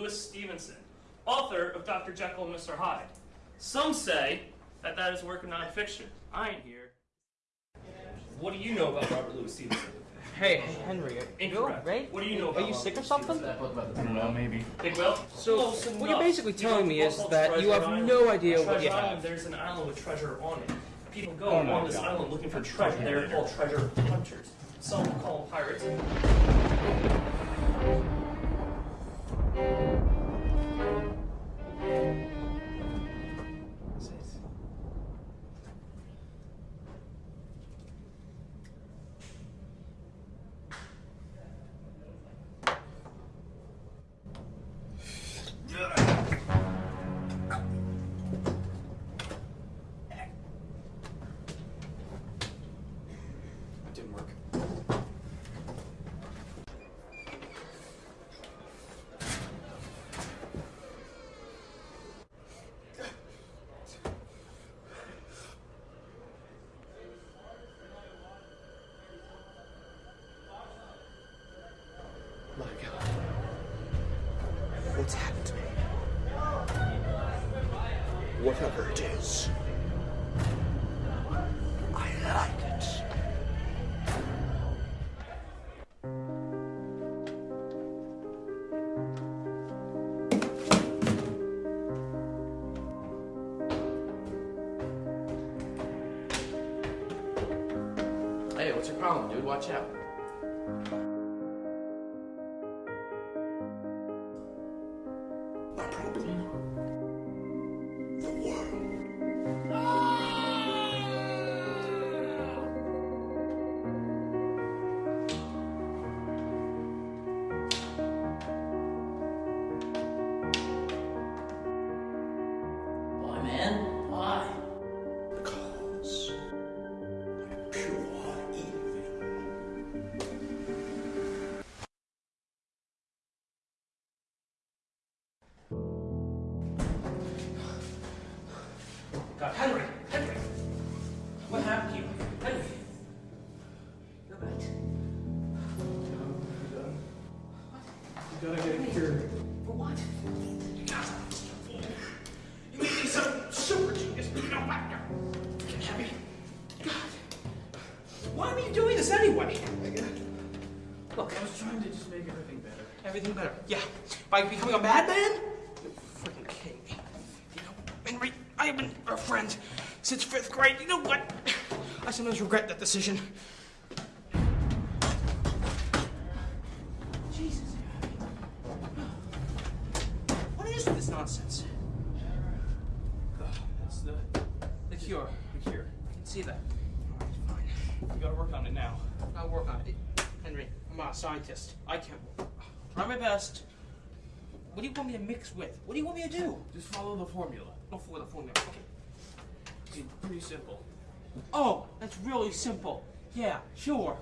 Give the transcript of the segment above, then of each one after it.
Louis Stevenson, author of Dr. Jekyll and Mr. Hyde. Some say that that is work of nonfiction. I ain't here. What do you know about Robert Louis Stevenson? Hey, Henry, are you Incorrect. right? What do you know Are you sick or something? Stevenson? I don't know, maybe. Big Will? So, oh, what you're uh, basically telling me is that you have no idea what Treasure you Island, have. There's an island with treasure on it. People go Oh on this God. island looking for treasure. They're called treasure hunters. Some call them pirates. Didn't work. My God. What's happened to me? Whatever it is, what's your problem, dude? Watch out. My problem? God, Henry! Henry! What happened to you? Henry! You're right. What? You gotta get it cured. For what? You may be some super genius, but you don't matter. Can you be? God. Why are you doing this anyway? Look, I was trying to just make everything better. everything better. Yeah. By becoming a madman? You're freaking kidding me. You know, Henry, I have been a friend since fifth grade. You know what? I sometimes regret that decision. Jesus. What is this nonsense? That's the, The cure. the cure. I can see that. All right, fine. We gotta work on it now. I'll work on it. Henry, I'm not a scientist. I can't. Try my best. What do you want me to mix with? What do you want me to do? Just follow the formula. Oh, for the formula. Okay. It's pretty simple. Oh, that's really simple. Yeah, sure.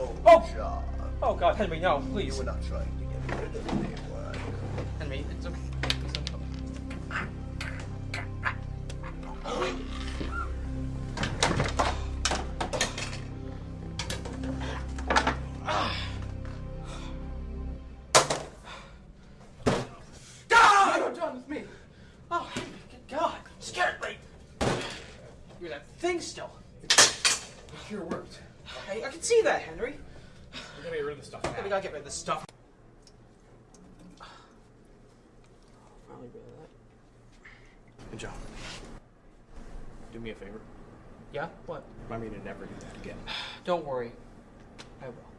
Oh! Oh! John, Oh God, Henry, no, please. you please. were not trying to get rid of me, were you? Henry, it's okay. Please don't me. You're done with me. Henry, good God, scared. You're that thing still. The cure worked. Hey, I can see that, Henry. We gotta get rid of the stuff Yeah, we gotta get rid of this stuff. Finally rid of that. Hey, John. Do me a favor. Yeah? What? Remind me to never do that again. Don't worry. I will.